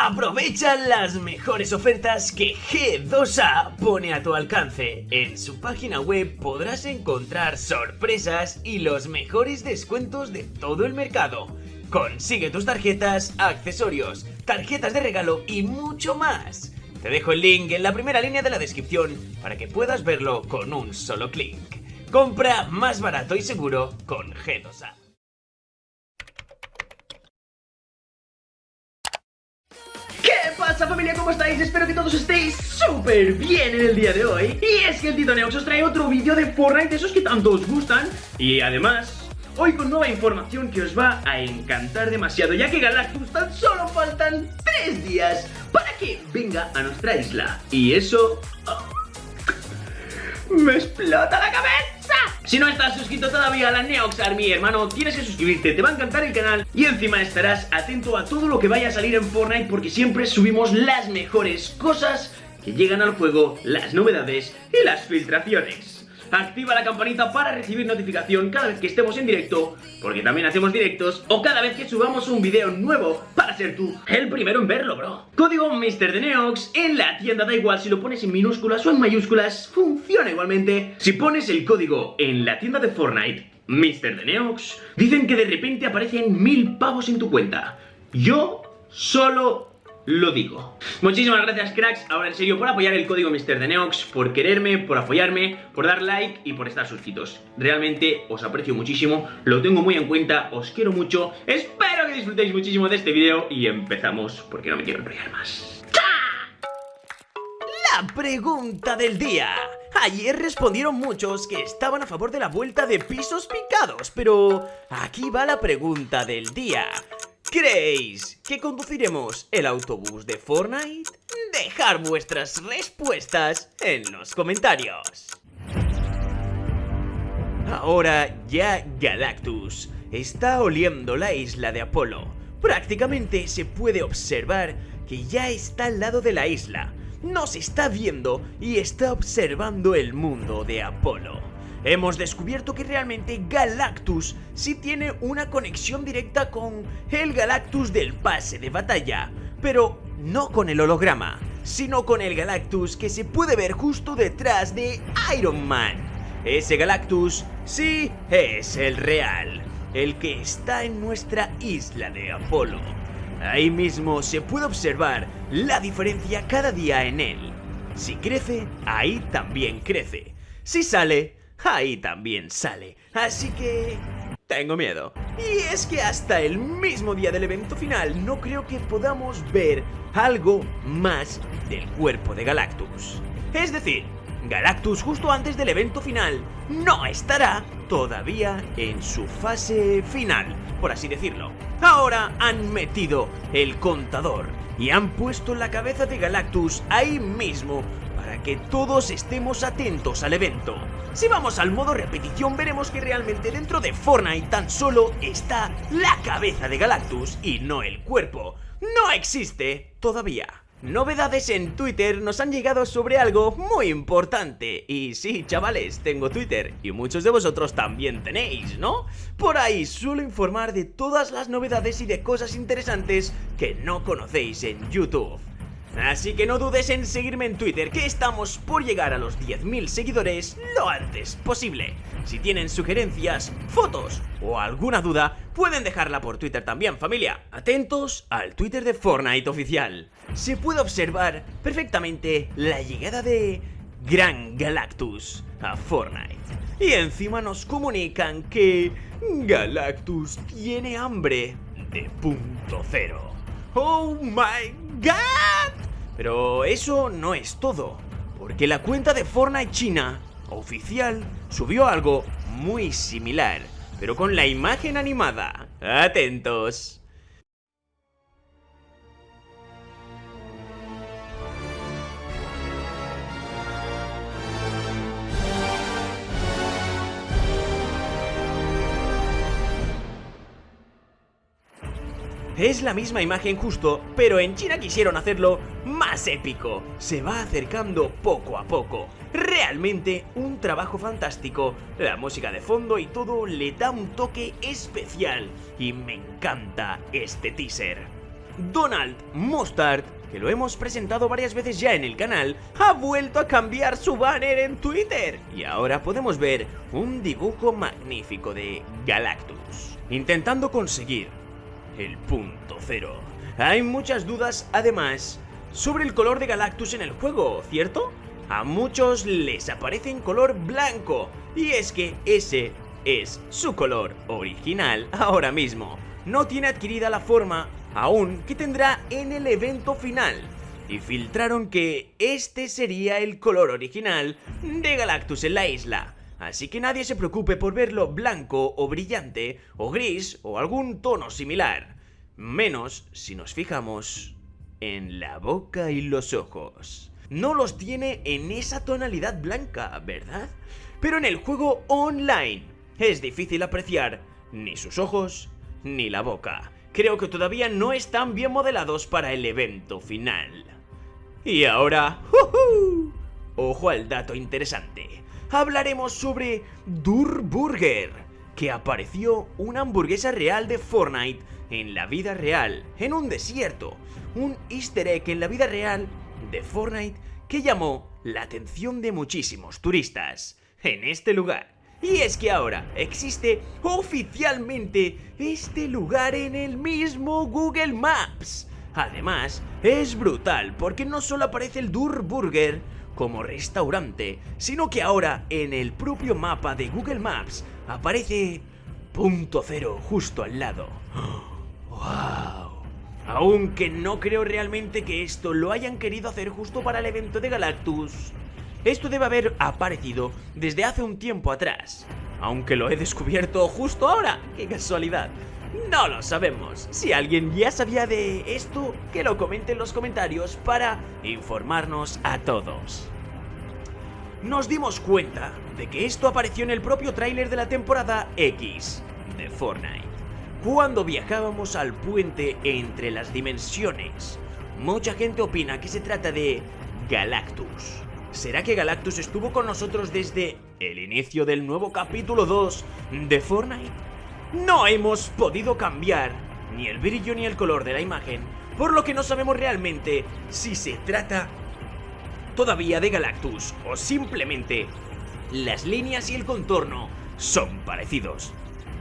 Aprovecha las mejores ofertas que G2A pone a tu alcance. En su página web podrás encontrar sorpresas y los mejores descuentos de todo el mercado. Consigue tus tarjetas, accesorios, tarjetas de regalo y mucho más. Te dejo el link en la primera línea de la descripción para que puedas verlo con un solo clic. Compra más barato y seguro con G2A. Pasa familia? ¿Cómo estáis? Espero que todos estéis súper bien en el día de hoy Y es que el Tito Neox os trae otro vídeo de Fortnite, esos que tanto os gustan Y además, hoy con nueva información que os va a encantar demasiado Ya que Galactus tan solo faltan 3 días para que venga a nuestra isla Y eso... ah, ¡Me explota la! Si no estás suscrito todavía a la Neox Army, hermano, tienes que suscribirte, te va a encantar el canal y encima estarás atento a todo lo que vaya a salir en Fortnite porque siempre subimos las mejores cosas que llegan al juego, las novedades y las filtraciones. Activa la campanita para recibir notificación cada vez que estemos en directo, porque también hacemos directos, o cada vez que subamos un video nuevo para ser tú el primero en verlo, bro. Código MrDeneox en la tienda, da igual si lo pones en minúsculas o en mayúsculas, funciona igualmente. Si pones el código en la tienda de Fortnite, MrDeneox, dicen que de repente aparecen mil pavos en tu cuenta. Yo solo lo digo. Muchísimas gracias cracks, ahora en serio, por apoyar el código MrDeneox, por quererme, por apoyarme, por dar like y por estar suscritos. Realmente os aprecio muchísimo, lo tengo muy en cuenta, os quiero mucho, espero que disfrutéis muchísimo de este vídeo y empezamos, porque no me quiero enrollar más. La pregunta del día. Ayer respondieron muchos que estaban a favor de la vuelta de pisos picados, pero aquí va la pregunta del día. ¿Creéis que conduciremos el autobús de Fortnite? Dejar vuestras respuestas en los comentarios. Ahora ya Galactus está oliendo la isla de Apolo. Prácticamente se puede observar que ya está al lado de la isla. Nos está viendo y está observando el mundo de Apolo. Hemos descubierto que realmente Galactus sí tiene una conexión directa con el Galactus del pase de batalla, pero no con el holograma, sino con el Galactus que se puede ver justo detrás de Iron Man. Ese Galactus sí es el real, el que está en nuestra isla de Apolo. Ahí mismo se puede observar la diferencia cada día en él. Si crece, ahí también crece. Si sale, ahí también sale. Así que... Tengo miedo. Y es que hasta el mismo día del evento final no creo que podamos ver algo más del cuerpo de Galactus. Es decir, Galactus justo antes del evento final no estará todavía en su fase final, por así decirlo. Ahora han metido el contador y han puesto la cabeza de Galactus ahí mismo que todos estemos atentos al evento. Si vamos al modo repetición veremos que realmente dentro de Fortnite tan solo está la cabeza de Galactus y no el cuerpo. No existe todavía. Novedades en Twitter nos han llegado sobre algo muy importante Y sí, chavales, tengo Twitter y muchos de vosotros también tenéis, ¿no? Por ahí suelo informar de todas las novedades y de cosas interesantes que no conocéis en YouTube Así que no dudes en seguirme en Twitter, que estamos por llegar a los 10.000 seguidores lo antes posible. Si tienen sugerencias, fotos o alguna duda, pueden dejarla por Twitter también, familia. Atentos al Twitter de Fortnite oficial. Se puede observar perfectamente la llegada de Gran Galactus a Fortnite. Y encima nos comunican que Galactus tiene hambre de punto cero. ¡Oh my god! Pero eso no es todo, porque la cuenta de Fortnite China oficial subió algo muy similar, pero con la imagen animada. Atentos. Es la misma imagen justo, pero en China quisieron hacerlo más épico. Se va acercando poco a poco. Realmente un trabajo fantástico. La música de fondo y todo le da un toque especial. Y me encanta este teaser. Donald Mustard, que lo hemos presentado varias veces ya en el canal, ha vuelto a cambiar su banner en Twitter. Y ahora podemos ver un dibujo magnífico de Galactus, intentando conseguir el punto cero. Hay muchas dudas, además, sobre el color de Galactus en el juego, ¿cierto? A muchos les aparece en color blanco, y es que ese es su color original ahora mismo. No tiene adquirida la forma aún que tendrá en el evento final. Y filtraron que este sería el color original de Galactus en la isla. Así que nadie se preocupe por verlo blanco o brillante o gris o algún tono similar. Menos si nos fijamos en la boca y los ojos. No los tiene en esa tonalidad blanca, ¿verdad? Pero en el juego online es difícil apreciar ni sus ojos ni la boca. Creo que todavía no están bien modelados para el evento final. Y ahora, ojo al dato interesante. Hablaremos sobre Durburger, que apareció una hamburguesa real de Fortnite en la vida real, en un desierto, un easter egg en la vida real de Fortnite que llamó la atención de muchísimos turistas en este lugar. Y es que ahora existe oficialmente este lugar en el mismo Google Maps. Además, es brutal porque no solo aparece el Dur Burger como restaurante, sino que ahora en el propio mapa de Google Maps aparece punto cero justo al lado. Aunque no creo realmente que esto lo hayan querido hacer justo para el evento de Galactus. Esto debe haber aparecido desde hace un tiempo atrás. Aunque lo he descubierto justo ahora. ¡Qué casualidad! No lo sabemos. Si alguien ya sabía de esto, que lo comente en los comentarios para informarnos a todos. Nos dimos cuenta de que esto apareció en el propio tráiler de la temporada X de Fortnite cuando viajábamos al puente entre las dimensiones. Mucha gente opina que se trata de Galactus. ¿Será que Galactus estuvo con nosotros desde el inicio del nuevo capítulo 2 de Fortnite? No hemos podido cambiar ni el brillo ni el color de la imagen, por lo que no sabemos realmente si se trata todavía de Galactus o simplemente las líneas y el contorno son parecidos.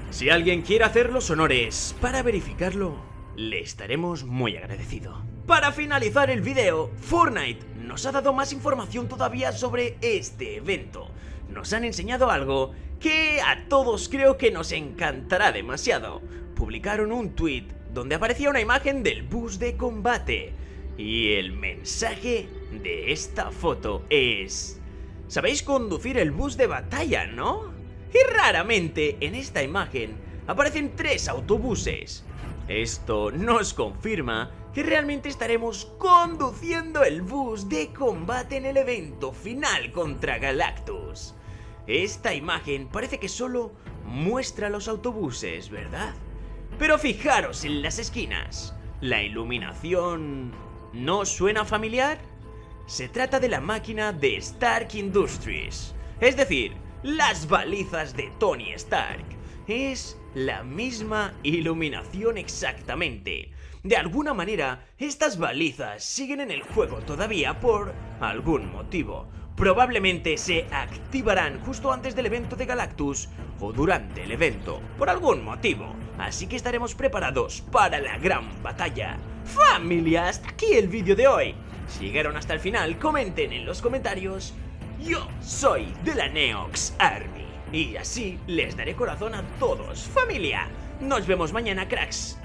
Si alguien quiere hacer los honores para verificarlo, le estaremos muy agradecido. Para finalizar el video, Fortnite nos ha dado más información todavía sobre este evento. Nos han enseñado algo que a todos creo que nos encantará demasiado. Publicaron un tweet donde aparecía una imagen del bus de combate. Y el mensaje de esta foto es... Sabéis conducir el bus de batalla, ¿no? Y raramente en esta imagen aparecen tres autobuses. Esto nos confirma que realmente estaremos conduciendo el bus de combate en el evento final contra Galactus. Esta imagen parece que solo muestra los autobuses, ¿verdad? Pero fijaros en las esquinas. ¿La iluminación no suena familiar? Se trata de la máquina de Stark Industries. Es decir, las balizas de Tony Stark. Es la misma iluminación exactamente. De alguna manera, estas balizas siguen en el juego todavía por algún motivo. Probablemente se activarán justo antes del evento de Galactus o durante el evento, por algún motivo. Así que estaremos preparados para la gran batalla. Familia, hasta aquí el vídeo de hoy. Si llegaron hasta el final, comenten en los comentarios yo soy de la Neox Army y así les daré corazón a todos. ¡Familia! Nos vemos mañana, cracks.